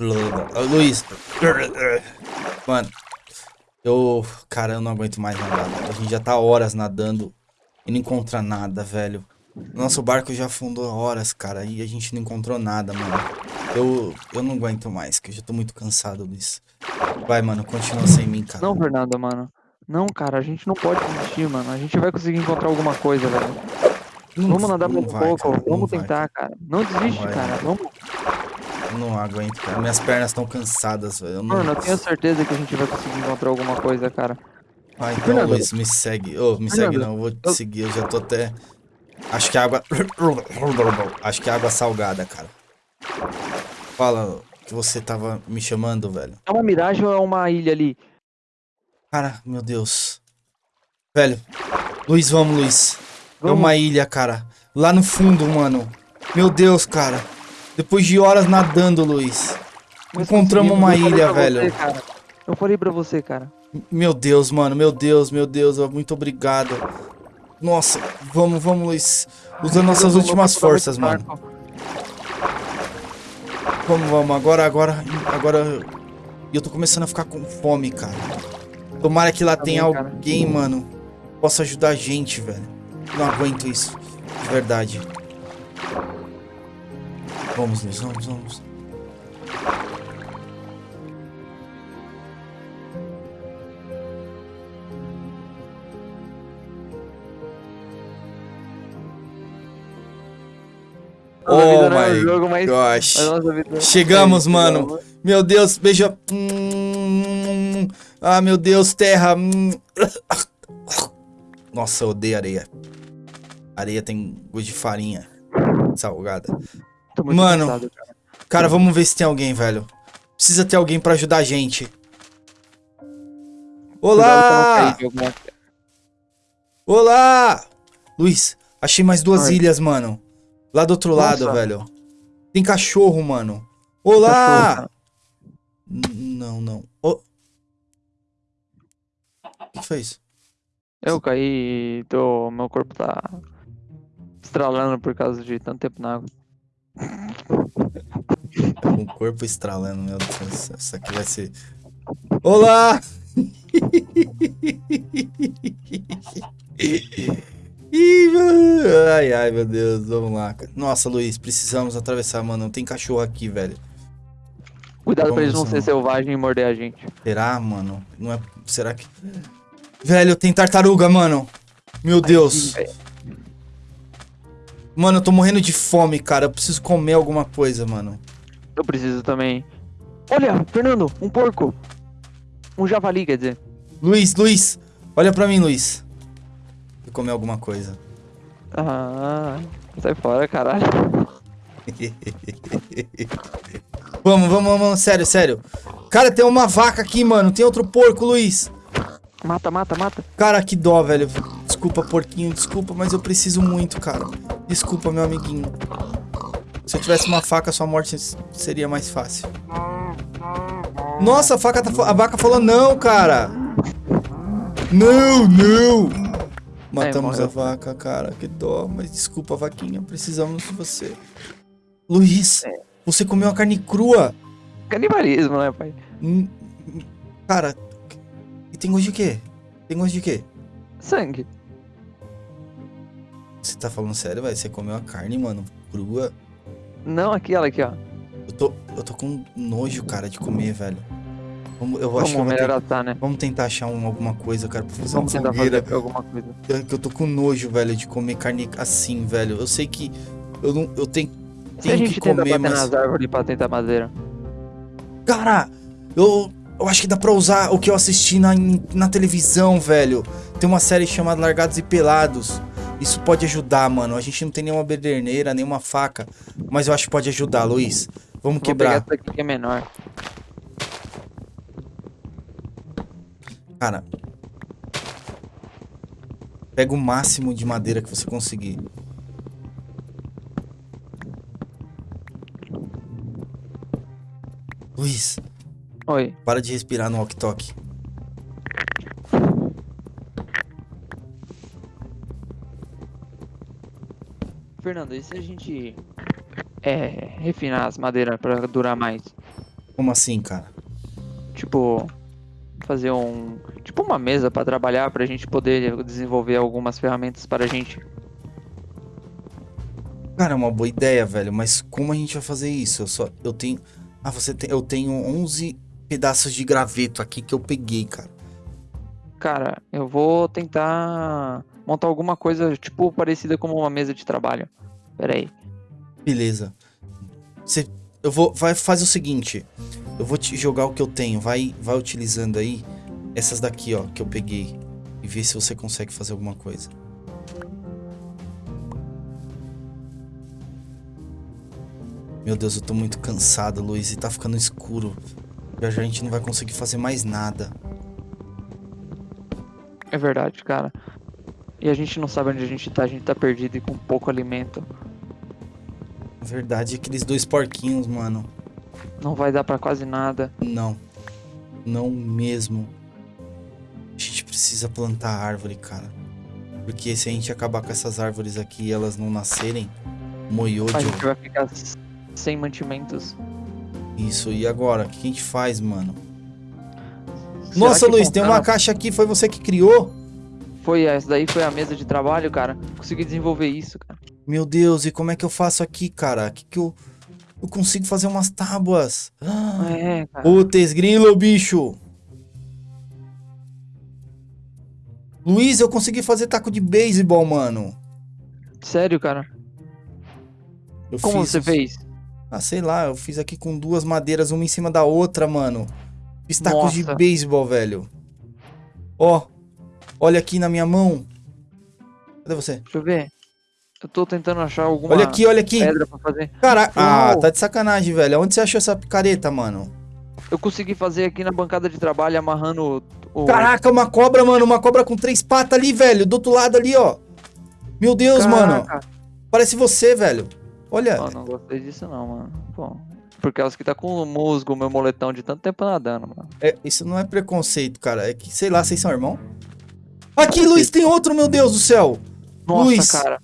Luiz. Mano. Eu. Cara, eu não aguento mais nadar. A gente já tá horas nadando e não encontra nada, velho. Nosso barco já afundou horas, cara, e a gente não encontrou nada, mano. Eu, eu não aguento mais, que eu já tô muito cansado disso. Vai, mano, continua sem mim, cara. Não, Fernando, mano. Não, cara, a gente não pode desistir, mano. A gente vai conseguir encontrar alguma coisa, velho. Não- Vamos nadar não mais um vai, pouco, cara, não vamos vai. tentar, cara. Não desiste, vai. cara. Vamos. Não aguento, cara. Minhas pernas estão cansadas, velho. Eu não... Mano, eu tenho certeza que a gente vai conseguir encontrar alguma coisa, cara. Ah, então, Fernando. Luiz, me segue. Ô, me segue Fernando, não, eu vou te eu- seguir. Eu já tô até... Acho que é água... Acho que é água salgada, cara. Fala que você tava me chamando, velho. É uma miragem ou é uma ilha ali? Cara, meu Deus. Velho. Luiz, vamos, Luiz. É Vamos. uma ilha, cara. Lá no fundo, mano. Meu Deus, cara. Depois de horas nadando, Luiz. Nós Encontramos uma ilha, velho. você, cara. Eu falei pra você, cara. Meu Deus, mano. Meu Deus, meu Deus. Muito obrigado. Nossa, vamos, vamos, Luiz. Usando nossas últimas forças, mano. Vamos, vamos. Agora, agora, agora. E eu tô começando a ficar com fome, cara. Tomara que lá Também, tenha cara. alguém, mano. que Possa ajudar a gente, velho. Não aguento isso. De verdade. Vamos, Luiz. Vamos, vamos. Oh é my jogo, mas gosh. vida- Chegamos, É, mano. chegamos. Meu Deus, beija. Hum, Ah, meu Deus, terra. Hum. Nossa, eu odeio areia. Areia tem gosto de farinha salgada. Tô muito Mano. cansado, cara. Cara, vamos ver se tem alguém, velho. Precisa ter alguém pra ajudar a gente. Olá! alguma- Olá! Luiz, achei mais duas ilhas, mano. Lá do outro lado, Nossa. velho. Tem cachorro, mano. Cachorro, Olá! N- não, não. O que foi isso? Eu caí e tô... meu corpo tá estralando por causa de tanto tempo na água. Tá com o corpo estralando, meu Deus. Isso aqui vai ser. Olá! Ai, ai, meu Deus. Vamos lá. Nossa, Luiz, precisamos atravessar, mano. Não tem cachorro aqui, velho. Cuidado pra eles não Vamos, ser vamos. selvagens e morder a gente. Será, mano? Não é. Será que. Velho, tem tartaruga, mano. Meu Deus. Ai. Mano, eu tô morrendo de fome, cara. Eu preciso comer alguma coisa, mano. Eu preciso também. Olha, Fernando, um porco. Um javali, quer dizer. Luiz, Luiz. Olha pra mim, Luiz. Vou comer alguma coisa. Ah, sai fora, caralho. Vamos, vamos, vamos. Sério, sério. Cara, tem uma vaca aqui, mano. Tem outro porco, Luiz. Mata, mata, mata. Cara, que dó, velho. Desculpa, porquinho. Desculpa, mas eu preciso muito, cara. Desculpa, meu amiguinho. Se eu tivesse uma faca, sua morte seria mais fácil. Nossa, a, faca tá, a vaca falou não, cara. Não, não. Matamos a morreu. vaca, cara. Que dó. Mas desculpa, vaquinha. Precisamos de você. Luiz, você comeu a carne crua. Canibalismo, né, pai? Hum, Cara, e tem gosto de quê? Tem gosto de quê? Sangue. Você tá falando sério, velho? Você comeu a carne, mano, crua? Não, aquela aqui, ó. Eu tô, eu tô com nojo, cara, de comer, velho. Vamos, eu acho Vamos que eu vou ter- melhorar, tá, né? Vamos tentar achar um- alguma coisa, cara, pra fazer Vamos uma tentar fogueira. fazer alguma coisa. Que eu tô com nojo, velho, de comer carne assim, velho. Eu sei que eu não, eu tenho, Se a tenho gente que comer, bater mas nas árvores pra tentar madeira. Cara, eu, eu acho que dá pra usar o que eu assisti na, na televisão, velho. Tem uma série chamada Largados e Pelados. Isso pode ajudar, mano. A gente não tem nenhuma bederneira, nenhuma faca. Mas eu acho que pode ajudar, Luiz. Vamos Vou pegar quebrar. essa aqui que é menor. Cara. Pega o máximo de madeira que você conseguir. Luiz, Oi. para de respirar no walkie-talkie. Fernando, e se a gente é, refinar as madeiras pra durar mais? Como assim, cara? Tipo, fazer um. Tipo uma mesa pra trabalhar, pra gente poder desenvolver algumas ferramentas para a gente. Cara, é uma boa ideia, velho. Mas como a gente vai fazer isso? Eu só. Eu tenho. Ah, você tem. Eu tenho 11 pedaços de graveto aqui que eu peguei, cara. Cara, eu vou tentar montar alguma coisa, tipo, parecida com uma mesa de trabalho. Pera aí. Beleza. Você. Eu vou. Vai, faz o seguinte. Eu vou te jogar o que eu tenho. Vai, vai utilizando aí essas daqui, ó, que eu peguei. E ver se você consegue fazer alguma coisa. Meu Deus, eu tô muito cansado, Luiz, e tá ficando escuro. Já já a gente não vai conseguir fazer mais nada. É verdade, cara. E a gente não sabe onde a gente tá, a gente tá perdido e com pouco alimento. Verdade, aqueles dois porquinhos, mano. Não vai dar pra quase nada. Não. Não mesmo. A gente precisa plantar árvore, cara. Porque se a gente acabar com essas árvores aqui e elas não nascerem, moiou A gente vai ficar sem mantimentos. Isso, e agora? O que a gente faz, mano? Será Nossa, Luiz, tem uma caixa aqui, foi você que criou? Foi, essa daí foi a mesa de trabalho, cara. Consegui desenvolver isso, cara. Meu Deus, e como é que eu faço aqui, cara? Que que eu... Eu consigo fazer umas tábuas. Ah, É, cara. Putz, grilo, bicho. Luiz, eu consegui fazer taco de beisebol, mano. Sério, cara. Eu Como fiz você fez? Ah, sei lá, eu fiz aqui com duas madeiras, uma em cima da outra, mano. Fiz tacos de Nossa. beisebol, velho. Ó, olha aqui na minha mão. Cadê você? Deixa eu ver. Eu tô tentando achar alguma Olha aqui, olha aqui. pedra pra fazer. Caraca, ah, tá de sacanagem, velho. Onde você achou essa picareta, mano? Eu consegui fazer aqui na bancada de trabalho, amarrando o... Caraca, uma cobra, mano. Uma cobra com três patas ali, velho. Do outro lado ali, ó. Meu Deus, mano. Caraca. Parece você, velho. Olha. Pô, não gostei disso não, mano. Pô. Porque elas que tá com o musgo, meu moletão de tanto tempo nadando, mano. É, isso não é preconceito, cara. É que, sei lá, vocês são irmão? Aqui, Luiz, tem outro, meu Deus do céu. Nossa, Luiz. cara.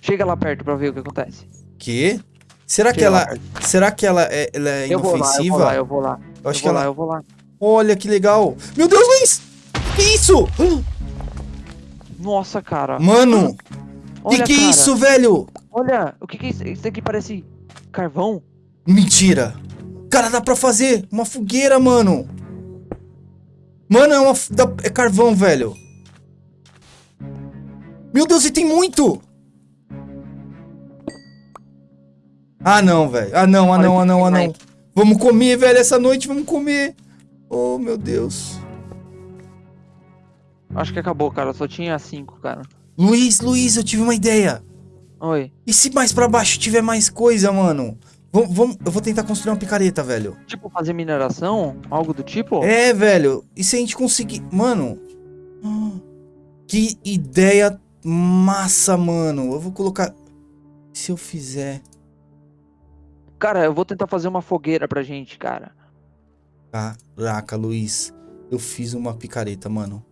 Chega lá perto pra ver o que acontece. Que? Será que Chega ela, será que ela é, ela é Eu vou lá, eu inofensiva? vou lá, eu vou lá. Eu acho eu que vou lá, ela. eu vou lá. Olha que legal. Meu Deus, Luiz! Que isso? Nossa, cara. Mano, que Olha, que é cara. isso, velho? Olha, o que que é isso? Isso aqui parece carvão? Mentira. Cara, dá pra fazer uma fogueira, mano. Mano, é uma é carvão, velho. Meu Deus, e tem muito. Ah, não, velho. Ah, não, ah, não, ah, não, ah, não. Vamos comer, velho, essa noite, vamos comer. Oh, meu Deus. Acho que acabou, cara. Só tinha cinco, cara. Luiz, Luiz, eu tive uma ideia. Oi. E se mais pra baixo tiver mais coisa, mano? Vamos, vamos, eu vou tentar construir uma picareta, velho. Tipo, fazer mineração? Algo do tipo? É, velho. E se a gente conseguir. Mano. ah, Que ideia massa, mano. Eu vou colocar. Se eu fizer. Cara, eu vou tentar fazer uma fogueira pra gente, cara. Caraca, Luiz. Eu fiz uma picareta, mano.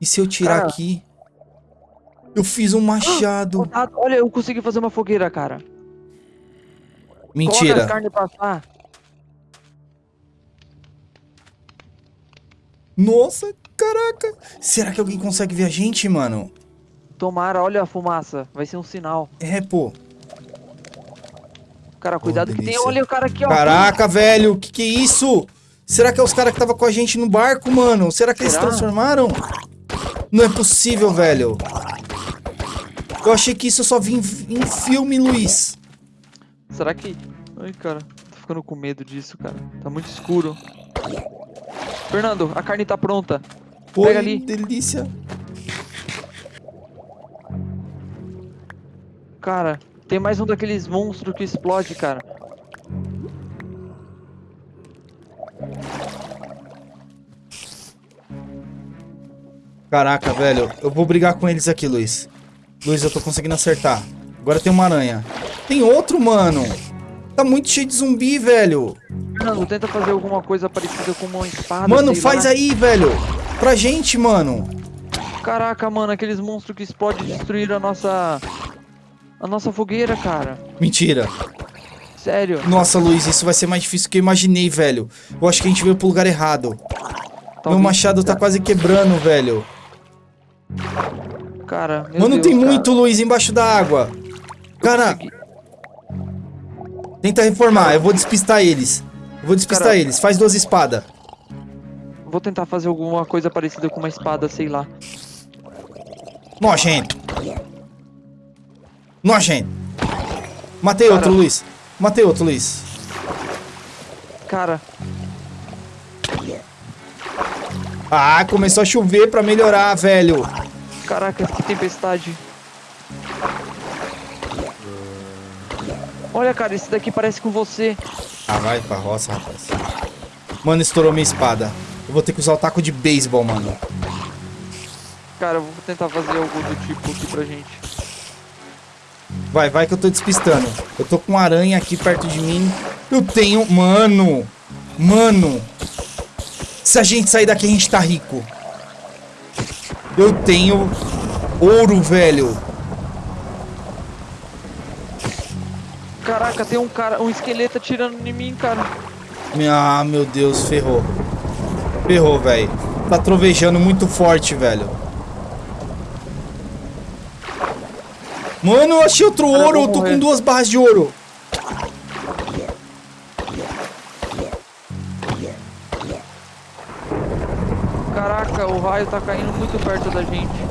E se eu tirar Cara. aqui. Eu fiz um machado. Ah, Olha, eu consegui fazer uma fogueira, cara. Coloca as Mentira. carnes assar. Nossa, caraca. Será que alguém consegue ver a gente, mano? Tomara, olha a fumaça. Vai ser um sinal. É, pô. Cara, cuidado que tem. Olha o cara aqui, ó. Caraca, velho, que que é isso? Será que é os caras que tava com a gente no barco, mano? Será que eles se Será? transformaram? Não é possível, velho. Eu achei que isso só vinha em em filme, Luiz. Será que. Ai, cara. Tô ficando com medo disso, cara. Tá muito escuro. Fernando, a carne tá pronta. Pega ali. delícia. Cara, tem mais um daqueles monstros que explode, cara. Caraca, velho, eu vou brigar com eles aqui, Luiz. Luiz, eu tô conseguindo acertar. Agora tem uma aranha. Tem outro, mano. Tá muito cheio de zumbi, velho. Fernando, tenta fazer alguma coisa parecida com uma espada. Mano, faz lá. aí, velho. Pra gente, mano. Caraca, mano, aqueles monstros que explodem destruíram a nossa. A nossa fogueira, cara. Mentira. Sério. Nossa, Luiz, isso vai ser mais difícil do que eu imaginei, velho. Eu acho que a gente veio pro lugar errado. Meu Talvez- machado tá quase quebrando, velho. Cara, meu Mano, Deus, tem cara. muito, Luiz, embaixo da água. Cara, tenta reformar. Eu vou despistar eles. Eu vou despistar Cara- eles. Faz duas espadas. Vou tentar fazer alguma coisa parecida com uma espada, sei lá. Nojento. Nojento. Matei Cara. outro, Luiz. Matei outro, Luiz. Cara, Ah, começou a chover pra melhorar, velho. caraca, que tempestade. Olha, cara, esse daqui parece com você. Ah, vai pra roça, rapaz. Mano, estourou minha espada. Eu vou ter que usar o taco de beisebol, mano. Cara, eu vou tentar fazer algo do tipo aqui pra gente. Vai, vai que eu tô despistando. Eu tô com uma aranha aqui perto de mim. Eu tenho... Mano! Mano! Se a gente sair daqui, a gente tá rico. Eu tenho ouro, velho. Caraca, tem um cara, um esqueleto atirando em mim, cara. Ah, meu Deus, ferrou. Ferrou, velho. Tá trovejando muito forte, velho. Mano, eu achei outro Cara, ouro. Eu tô com duas barras de ouro. Caraca, o raio tá caindo muito perto da gente.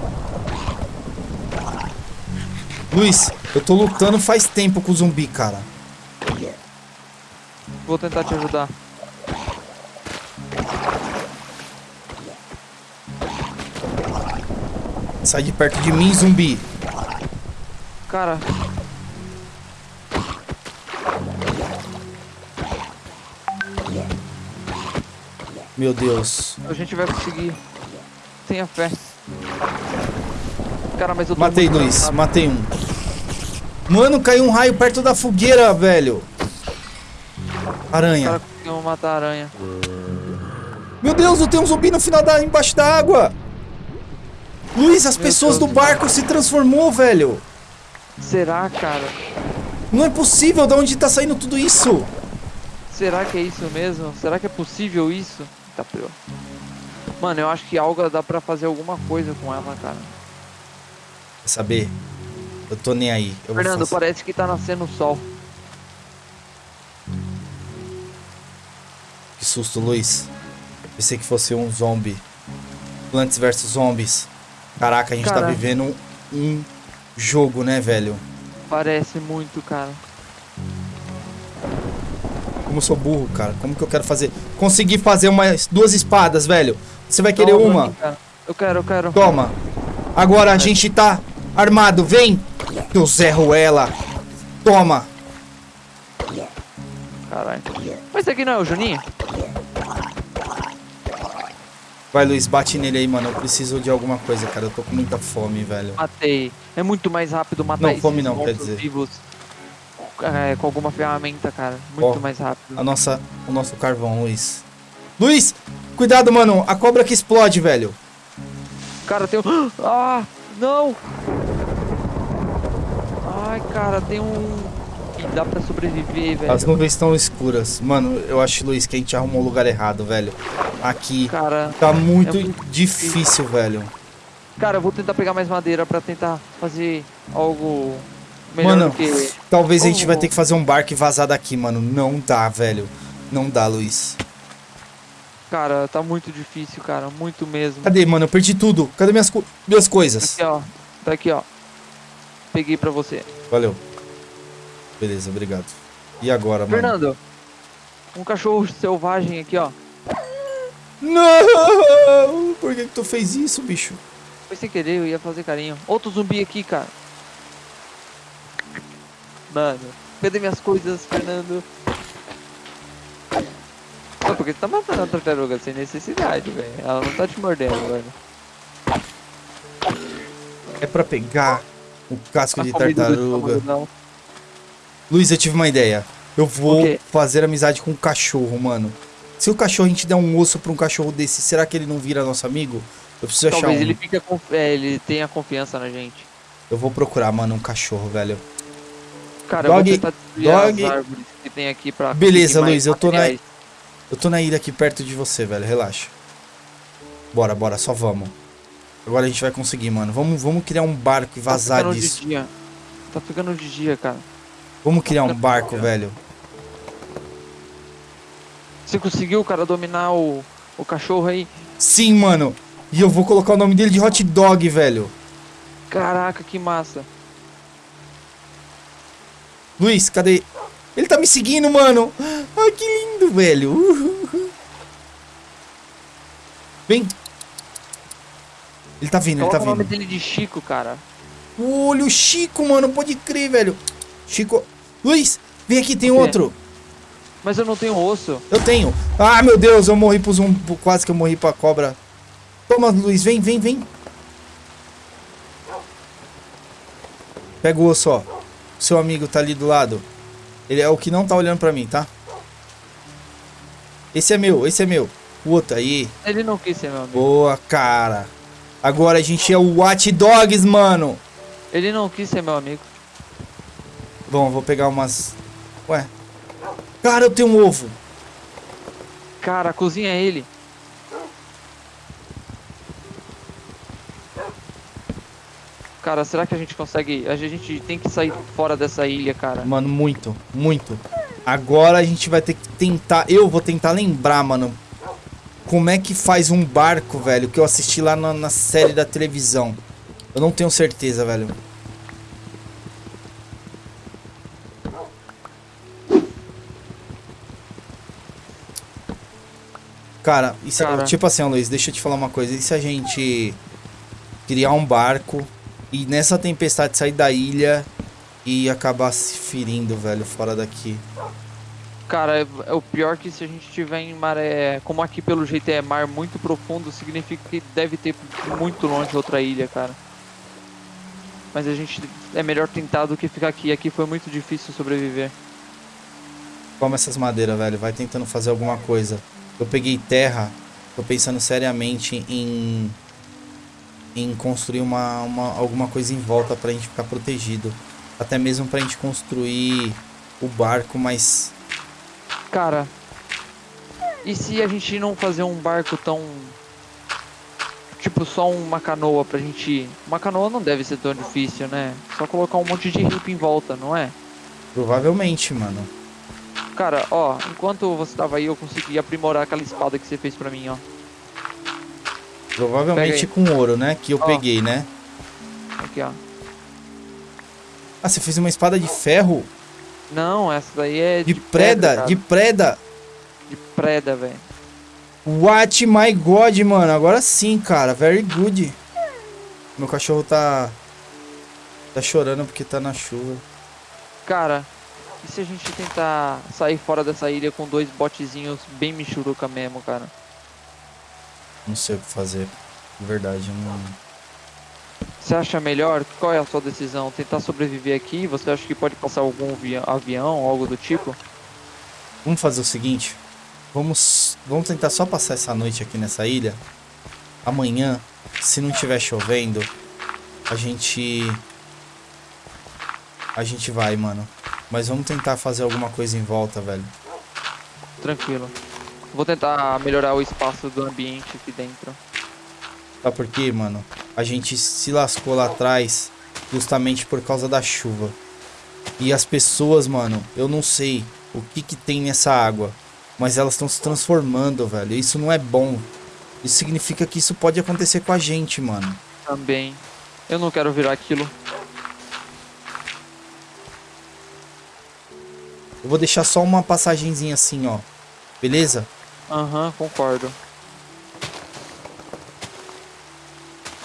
Luiz, eu tô lutando faz tempo com o zumbi, cara. Vou tentar te ajudar. Sai de perto de mim, zumbi. Cara, Meu Deus. a gente vai conseguir. Tenha fé. Cara, mas eu tô Matei dois, cansado. matei um. Mano, caiu um raio perto da fogueira, velho. Aranha. cara conseguiu matar a aranha. Meu Deus, eu tenho um zumbi no final da embaixo da água. Luiz, as Meu pessoas Deus do barco se transformou, velho. Será, cara? Não é possível, de onde tá saindo tudo isso? Será que é isso mesmo? Será que é possível isso? Tá pior. Mano, eu acho que alga dá pra fazer alguma coisa com ela, cara. Quer saber? Eu tô nem aí. Eu Fernando, parece que tá nascendo o sol. Que susto, Luiz. Pensei que fosse um zombie. Plants vs Zombies. Caraca, a gente tá Cara. vivendo um, um jogo, né, velho? Parece muito, cara. Como eu sou burro, cara. Como que eu quero fazer? Consegui fazer umas duas espadas, velho. Você vai querer Toma, uma? cara. Eu quero, eu quero. Toma. Agora a gente tá armado. Vem. Eu zerro ela. Toma. Caralho. Mas esse aqui não é o Juninho? Vai, Luiz, bate nele aí, mano. Eu preciso de alguma coisa, cara. Eu tô com muita fome, velho. Matei. É muito mais rápido matar Não, fome não, quer dizer. vivos é, com alguma ferramenta, cara. Muito Ó, mais rápido. A nossa, o nosso carvão, Luiz. Luiz, cuidado, mano. A cobra que explode, velho. Cara, tem um... Ah, não! Ai, cara, tem um... Que dá pra sobreviver, velho. As nuvens estão escuras. Mano, eu acho, Luiz, que a gente arrumou o lugar errado, velho. Aqui Cara, tá muito, É muito difícil, velho. cara, eu vou tentar pegar mais madeira pra tentar fazer algo melhor Mano, do que... talvez a gente vai Oh. ter que fazer um barco e vazar daqui, mano. Não dá, velho. Não dá, Luiz. Cara, tá muito difícil, cara. Muito mesmo. Cadê, mano? Eu perdi tudo. Cadê minhas, co- minhas coisas? Aqui, ó. Tá aqui, ó. Peguei pra você. Valeu. Beleza, obrigado. E agora, mano? Fernando, um cachorro selvagem aqui, ó. Não! Por que, que tu fez isso, bicho? Foi sem querer, eu ia fazer carinho. Outro zumbi aqui, cara. Mano, cadê minhas coisas, Fernando? Pô, por que você tá matando a tartaruga sem necessidade, velho? Ela não tá te mordendo, velho. É pra pegar o casco A de tartaruga. estômago, não. Luiz, eu tive uma ideia. Eu vou fazer amizade com um cachorro, mano. Se o cachorro a gente der um osso pra um cachorro desse, será que ele não vira nosso amigo? Eu preciso achar Talvez um. ele conf... é, ele tenha confiança na gente. Eu vou procurar, mano, um cachorro, velho. Cara, Dog- eu vou tentar dog- as árvores que tem aqui pra... Beleza, Luiz, eu tô na-. Eu tô na ilha aqui perto de você, velho. Relaxa. Bora, bora, só vamos. Agora a gente vai conseguir, mano. Vamos, vamos criar um barco e vazar tá ficando disso. de dia. Tá ficando de dia, cara. Vamos criar um barco, velho. Você conseguiu, cara, dominar o, o cachorro aí? Sim, mano. E eu vou colocar o nome dele de Hot Dog, velho. Caraca, que massa. Luiz, cadê? Ele tá me seguindo, mano. Ai, que lindo, velho. Uhul. Vem. Ele tá vindo, ele Coloca tá o nome vindo. dele de Chico, cara. Olha o Chico, mano. Pode crer, velho. Chico. Luiz, vem aqui, tem outro. Mas eu não tenho osso. Eu tenho. Ah, meu Deus, eu morri pro zumbi. Quase que eu morri pra cobra. Toma, Luiz, vem, vem, vem. Pega o osso, ó. Seu amigo tá ali do lado. Ele é o que não tá olhando pra mim, tá? Esse é meu, esse é meu. O outro aí. Ele não quis ser meu amigo. Boa, cara. Agora a gente é o Watch Dogs, mano. Ele não quis ser meu amigo. Bom, vou pegar umas... Ué. Cara, eu tenho um ovo. Cara, cozinha ele. Cara, será que a gente consegue... A gente tem que sair fora dessa ilha, cara. Mano, muito, muito. Agora a gente vai ter que tentar. Eu vou tentar lembrar, mano. Como é que faz um barco, velho? Que eu assisti lá na, na série da televisão. Eu não tenho certeza, velho. Cara, isso é- Cara. tipo assim, Luiz, deixa eu te falar uma coisa. E se a gente criar um barco e nessa tempestade sair da ilha e acabar se ferindo, velho, fora daqui? Cara, é, é o pior que se a gente tiver em maré... Como aqui pelo jeito é mar muito profundo, significa que deve ter muito longe outra ilha, cara. Mas a gente... É melhor tentar do que ficar aqui. Aqui foi muito difícil sobreviver. Toma essas madeiras, velho. Vai tentando fazer alguma coisa. Eu peguei terra. Tô pensando seriamente em. Em construir uma, uma, alguma coisa em volta pra gente ficar protegido. Até mesmo pra gente construir o barco, mas. Cara, e se a gente não fazer um barco tão. Tipo, só uma canoa pra gente? Uma canoa não deve ser tão difícil, né? Só colocar um monte de ripa em volta, não é? Provavelmente, mano. Cara, ó, enquanto você tava aí, eu consegui aprimorar aquela espada que você fez pra mim, ó. Provavelmente com ouro, né? Que eu Ó. peguei, né? Aqui, ó. Ah, você fez uma espada de ferro? Não, essa daí é De, de, preda? pedra, de preda? de preda, velho. What my god, mano. Agora sim, cara. Very good. Meu cachorro tá. Tá chorando porque tá na chuva. Cara, e se a gente tentar sair fora dessa ilha com dois botezinhos bem michuruca mesmo, cara? Não sei o que fazer. De verdade, eu não. Você acha melhor? Qual é a sua decisão? Tentar sobreviver aqui? Você acha que pode passar algum avi- avião, algo do tipo? Vamos fazer o seguinte. Vamos, vamos tentar só passar essa noite aqui nessa ilha. Amanhã, se não tiver chovendo, a gente. A gente vai, mano. Mas vamos tentar fazer alguma coisa em volta, velho. Tranquilo. Vou tentar melhorar o espaço do ambiente aqui dentro. Sabe por quê, mano? A gente se lascou lá atrás justamente por causa da chuva. E as pessoas, mano, eu não sei o que que tem nessa água, mas elas estão se transformando, velho. Isso não é bom. Isso significa que isso pode acontecer com a gente, mano. Também. Eu não quero virar aquilo. Eu vou deixar só uma passagenzinha assim, ó. Beleza? Aham, concordo.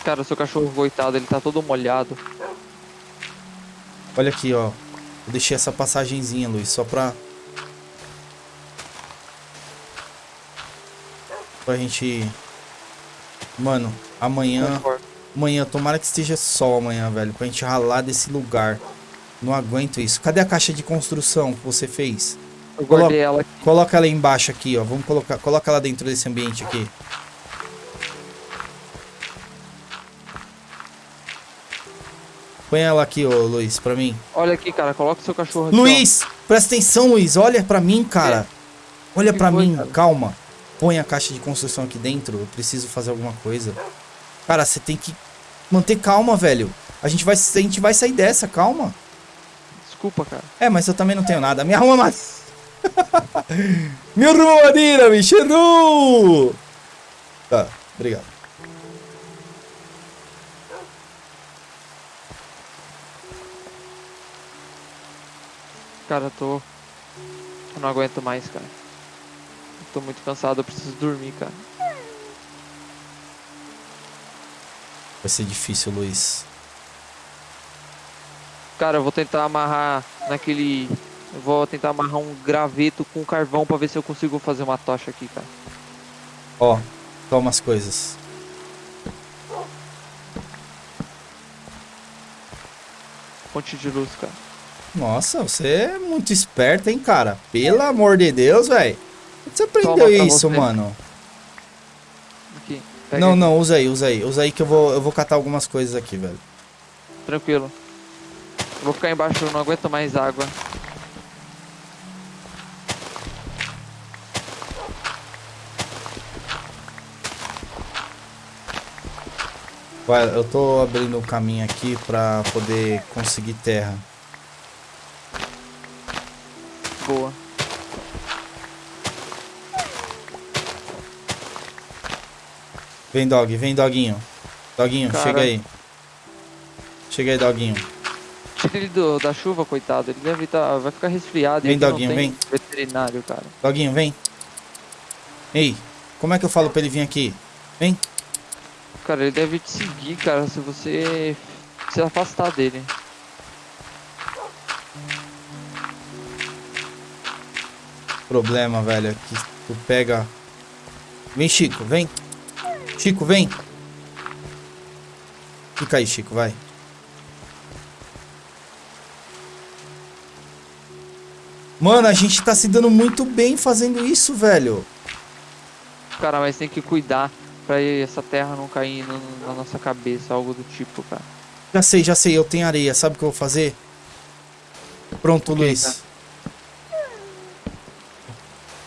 Cara, seu cachorro coitado, ele tá todo molhado. Olha aqui, ó. Eu deixei essa passagenzinha, Luiz, só pra... Pra gente... Mano, amanhã... Concordo. Amanhã, tomara que esteja sol amanhã, velho. Pra gente ralar desse lugar. Não aguento isso. Cadê a caixa de construção que você fez? Eu guardei ela aqui. Coloca ela embaixo aqui, ó. Vamos colocar... Coloca ela dentro desse ambiente aqui. Põe ela aqui, ô Luiz, pra mim. Olha aqui, cara. Coloca o seu cachorro aqui, ó. Luiz, presta atenção, Luiz. Olha pra mim, cara. Olha Que pra foi, mim, cara? calma. Põe a caixa de construção aqui dentro. Eu preciso fazer alguma coisa. Cara, você tem que manter calma, velho. A gente vai, a gente vai sair dessa, calma. Desculpa, cara. É, mas eu também não tenho nada. Me arruma mais. Me arruma madeira, bicho. Errou! Tá, obrigado. Cara, eu tô. Eu não aguento mais, cara. Eu tô muito cansado, eu preciso dormir, cara. Vai ser difícil, Luiz. Cara, eu vou tentar amarrar naquele. Eu vou tentar amarrar um graveto com carvão pra ver se eu consigo fazer uma tocha aqui, cara. Ó, toma as coisas. Fonte de luz, cara. Nossa, você é muito esperto, hein, cara? Pelo amor de Deus, velho. Onde você aprendeu isso, você. mano? Aqui. Não, aqui. não, usa aí, usa aí. Usa aí que eu vou, eu vou catar algumas coisas aqui, velho. Tranquilo. Vou ficar embaixo, eu não aguento mais água. Vai, eu tô abrindo o caminho aqui pra poder conseguir terra. Boa. Vem, dog, vem, doguinho. Doguinho, Cara. chega aí. Chega aí, doguinho. Tira ele do- da chuva, coitado. Ele deve tá, vai ficar resfriado. e Vem, doguinho, vem. Veterinário, cara. Doguinho, vem. Ei, como é que eu falo pra ele vir aqui? Vem. Cara, ele deve te seguir, cara, se você se afastar dele. Problema, velho, é que tu pega... Vem, Chico, vem. Chico, vem. Fica aí, Chico, vai. Mano, a gente tá se dando muito bem fazendo isso, velho. Cara, mas tem que cuidar pra essa terra não cair no- na nossa cabeça, algo do tipo, cara. Já sei, já sei, eu tenho areia. Sabe o que eu vou fazer? Pronto, Ok, Luiz. tá.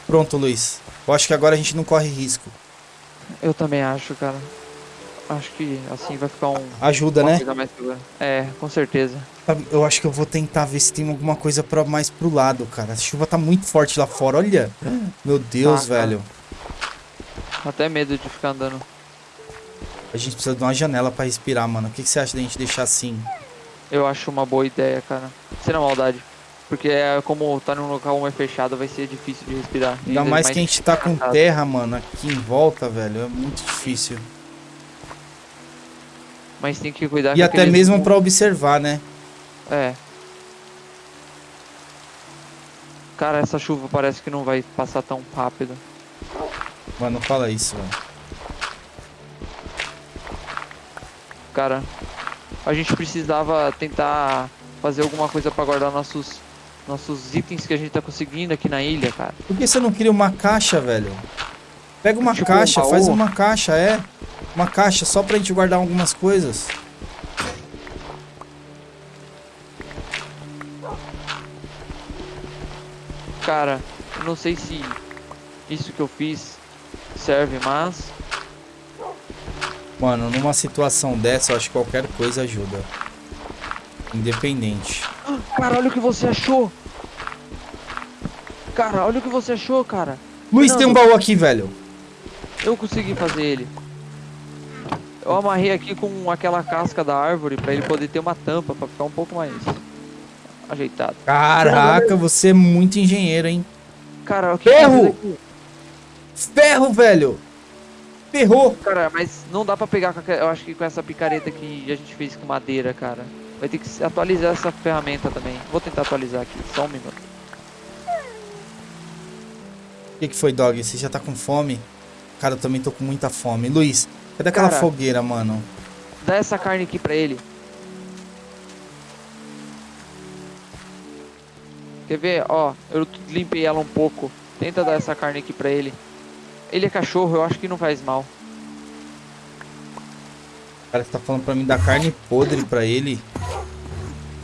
Pronto, Luiz. Eu acho que agora a gente não corre risco. Eu também acho, cara. Acho que assim vai ficar um. Ajuda, né? mais. É, com certeza. Sabe, Eu acho que eu vou tentar ver se tem alguma coisa pra, mais pro lado, cara. A chuva tá muito forte lá fora, olha. Meu Deus, Tá, cara. velho. Até medo de ficar andando. A gente precisa de uma janela pra respirar, mano. O que, que você acha da gente deixar assim? Eu acho uma boa ideia, cara. Sem a maldade. Porque é como tá num local mais fechado, vai ser difícil de respirar. Ainda mais que a gente tá com terra, mano, aqui em volta, velho. É muito difícil. Mas tem que cuidar E até mesmo pra observar, né? É. Cara, essa chuva parece que não vai passar tão rápido. Mano, não fala isso, velho. Cara, a gente precisava tentar fazer alguma coisa pra guardar nossos nossos itens que a gente tá conseguindo aqui na ilha, cara. Por que você não cria uma caixa, velho? Pega uma Tipo um caixa, baú? faz uma caixa, é. Uma caixa só pra gente guardar algumas coisas. Cara, eu não sei se isso que eu fiz serve, mas Mano, numa situação dessa, eu acho que qualquer coisa ajuda. Independente. Cara, olha o que você achou. Cara, olha o que você achou, cara. Luiz, tem um Fernando, baú aqui, velho. Eu consegui fazer ele. Eu amarrei aqui com aquela casca da árvore pra ele poder ter uma tampa pra ficar um pouco mais ajeitado. Caraca, você é muito engenheiro, hein? Cara, o que Ferro! que? Ferro, velho! Ferrou! Cara, mas não dá pra pegar com eu acho que com essa picareta que a gente fez com madeira, cara. Vai ter que atualizar essa ferramenta também. Vou tentar atualizar aqui, só um minuto. O que, que foi, Dog? Você já tá com fome? Cara, eu também tô com muita fome. Luiz, cadê aquela Cara. fogueira, mano? Dá essa carne aqui pra ele. Quer ver? Ó, eu limpei ela um pouco. Tenta dar essa carne aqui pra ele. Ele é cachorro, eu acho que não faz mal. O cara tá falando pra mim dar carne podre pra ele.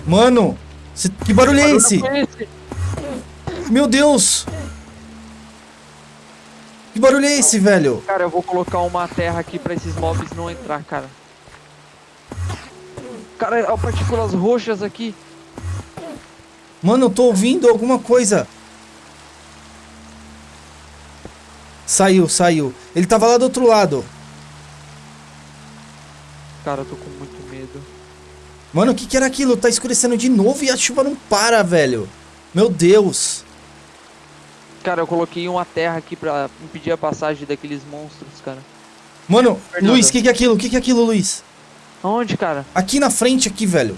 Mano, cê- que barulho é esse? Barulho foi esse? Meu Deus! Barulho é esse, velho? Cara, eu vou colocar uma terra aqui pra esses mobs não entrar, cara. Cara, ó, partículas roxas aqui. Mano, eu tô ouvindo alguma coisa. Saiu, saiu. Ele tava lá do outro lado. Cara, eu tô com muito medo. Mano, o que que era aquilo? Tá escurecendo de novo e a chuva não para, velho. Meu Deus. Cara, eu coloquei uma terra aqui pra impedir a passagem daqueles monstros, cara. Mano, Fernando. Luiz, o que que é aquilo? O que que é aquilo, Luiz? Aonde, cara? Aqui na frente, aqui, velho.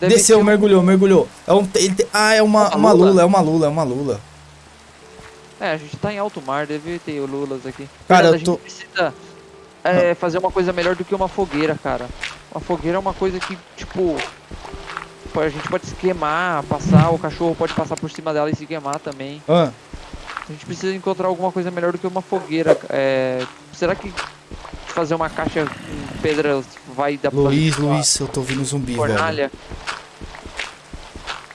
Deve Desceu, um- mergulhou, mergulhou. É um, ah, é uma, Uma uma lula? lula, é uma lula, é uma lula. É, a gente tá em alto mar, deve ter lulas aqui. Cara, Fernando, eu a gente tô- precisa é, fazer uma coisa melhor do que uma fogueira, cara. Uma fogueira é uma coisa que, tipo... A gente pode se queimar, passar, o cachorro pode passar por cima dela e se queimar também. Ah, A gente precisa encontrar alguma coisa melhor do que uma fogueira. É, será que fazer uma caixa com pedras vai dar pra Luiz, uma Luiz, eu tô ouvindo zumbi, velho. fornalha?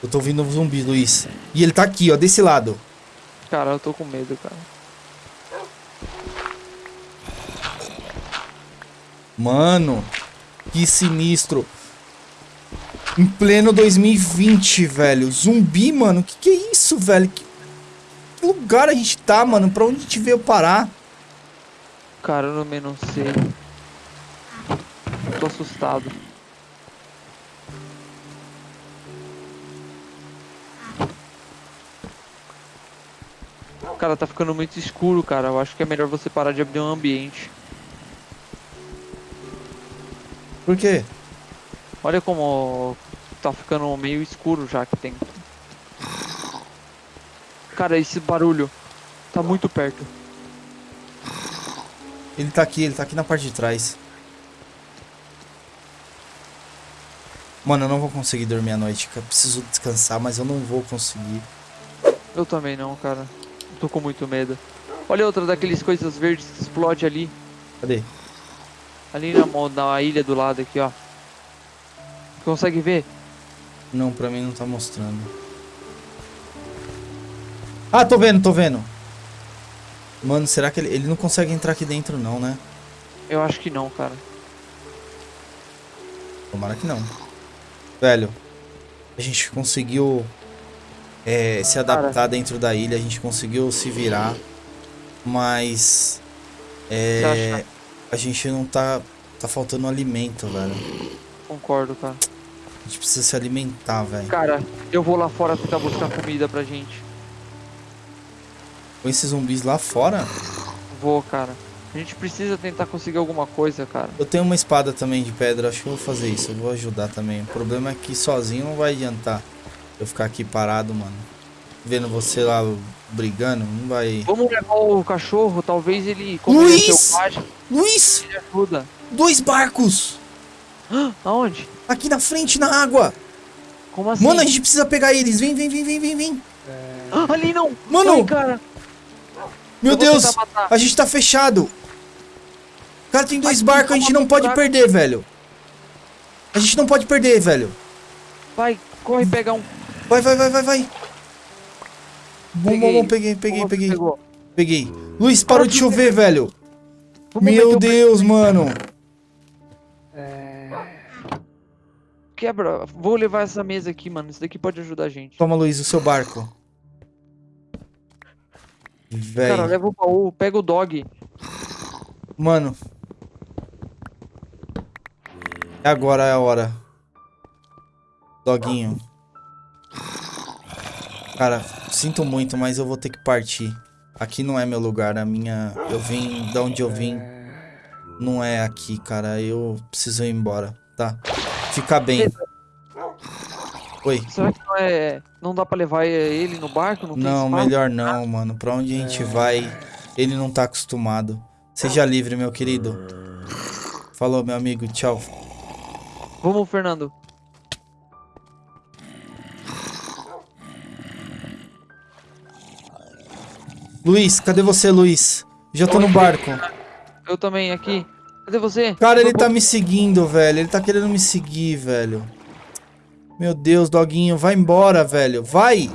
Eu tô ouvindo zumbi, Luiz. E ele tá aqui, ó, desse lado. Cara, eu tô com medo, cara. Mano, que sinistro. Em pleno 2020, velho. Zumbi, mano. Que que é isso, velho? Que, que lugar a gente tá, mano? Pra onde a gente veio parar? Cara, eu também não sei. Tô assustado. Cara, tá ficando muito escuro, cara. Eu acho que é melhor você parar de abrir um ambiente. Por quê? Olha como tá ficando meio escuro já que tem. Cara, esse barulho tá muito perto. Ele tá aqui, ele tá aqui na parte de trás. Mano, eu não vou conseguir dormir à noite. Eu preciso descansar, mas eu não vou conseguir. Eu também não, cara. Tô com muito medo. Olha outra daqueles coisas verdes que explode ali. Cadê? Ali na, na ilha do lado aqui, ó. Consegue ver? Não, pra mim não tá mostrando. Ah, tô vendo, tô vendo. Mano, será que ele, ele não consegue entrar aqui dentro não, né? Eu acho que não, cara. Tomara que não. Velho, a gente conseguiu é, se adaptar dentro da ilha, a gente conseguiu se virar, mas é, a gente não tá tá faltando alimento, velho. Concordo, cara. A gente precisa se alimentar, velho. Cara, eu vou lá fora tentar buscar comida pra gente. Com esses zumbis lá fora, Vou, cara. A gente precisa tentar conseguir alguma coisa, cara. eu tenho uma espada também de pedra, acho que eu vou fazer isso, eu vou ajudar também. O problema é que sozinho não vai adiantar eu ficar aqui parado, mano. Vendo você lá brigando, não vai. Vamos levar o cachorro, talvez ele, Luiz! Luiz, ele ajuda. dois barcos Aonde? aqui na frente na água. Como assim? Mano, a gente precisa pegar eles. Vem, vem, vem, vem, vem, vem. Ah, ali não! Mano! Ai, cara! Meu Deus, a gente tá fechado. Cara, tem dois barcos, a gente não pode barco. perder, velho. A gente não pode perder, velho. Vai, corre pegar um. Vai, vai, vai, vai, vai. Bom, bom, bom, peguei, peguei, Como peguei. Peguei. Luiz, parou de chover, velho. Meu Deus, mano. Quebra. Vou levar essa mesa aqui, mano. Isso daqui pode ajudar a gente. Toma, Luiz, o seu barco. Cara, Velho. leva o baú, pega o dog. Mano. Agora é a hora. Doguinho. Cara, sinto muito, mas eu vou ter que partir. Aqui não é meu lugar, a minha... Eu vim da onde eu vim. Não é aqui, cara. Eu preciso ir embora, tá? Fica bem. Oi. Será que não é. Não dá pra levar ele no barco? Não, tem Não, melhor não, mano. Pra onde a gente vai, ele não tá acostumado. Seja livre, meu querido. Falou, meu amigo. Tchau. Vamos, Fernando. Luiz, cadê você, Luiz? Já tô no barco. Eu também aqui. Cadê você? Cara, ele tá me seguindo, velho. Ele tá querendo me seguir, velho. Meu Deus, doguinho, vai embora, velho. Vai!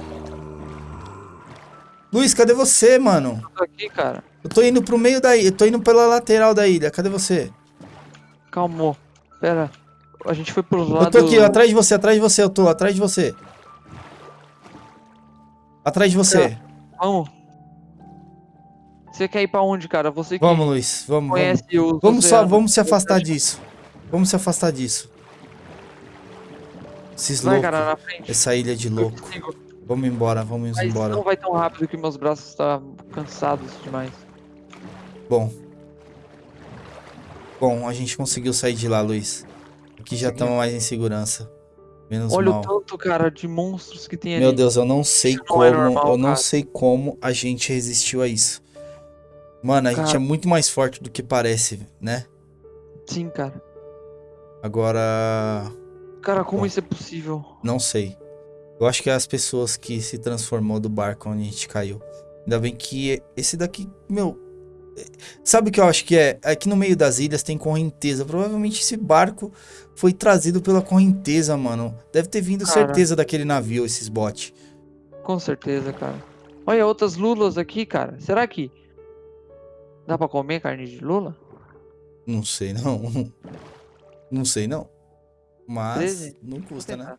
Luiz, cadê você, mano? Eu tô aqui, cara. Eu tô indo pro meio da ilha. Eu tô indo pela lateral da ilha. Cadê você? Calmou. Pera. A gente foi pro lado... Eu tô aqui, atrás de você, atrás de você. Eu tô atrás de você. Atrás de você. Vamos. Você quer ir pra onde, cara? Você Vamos, Luiz. Vamos, vamos. conhece os Vamos só, vamos se afastar disso. Vamos se afastar disso. Esses Vai, loucos. cara. Essa ilha de louco. Vamos embora, vamos Mas embora. não vai tão rápido que meus braços estão cansados demais. Bom. Bom, a gente conseguiu sair de lá, Luiz. Aqui já estamos mais em segurança. Menos Olha mal. o tanto, cara, de monstros que tem ali. Meu Deus, eu não sei Isso não como, é normal, eu não cara. sei como a gente resistiu a isso. Mano, a gente Cara. é muito mais forte do que parece, né? Sim, cara. Agora, Cara, como Bom. isso é possível? não sei. Eu acho que é as pessoas que se transformou do barco onde a gente caiu. Ainda bem que esse daqui, meu, sabe o que eu acho que é? Aqui no meio das ilhas tem correnteza. Provavelmente esse barco foi trazido pela correnteza, mano. Deve ter vindo Cara. certeza daquele navio, esses botes. Com certeza, cara. Olha outras lulas aqui, cara. Será que dá pra comer carne de lula? Não sei não. Não sei não. Mas Treze? não Vou custa, né?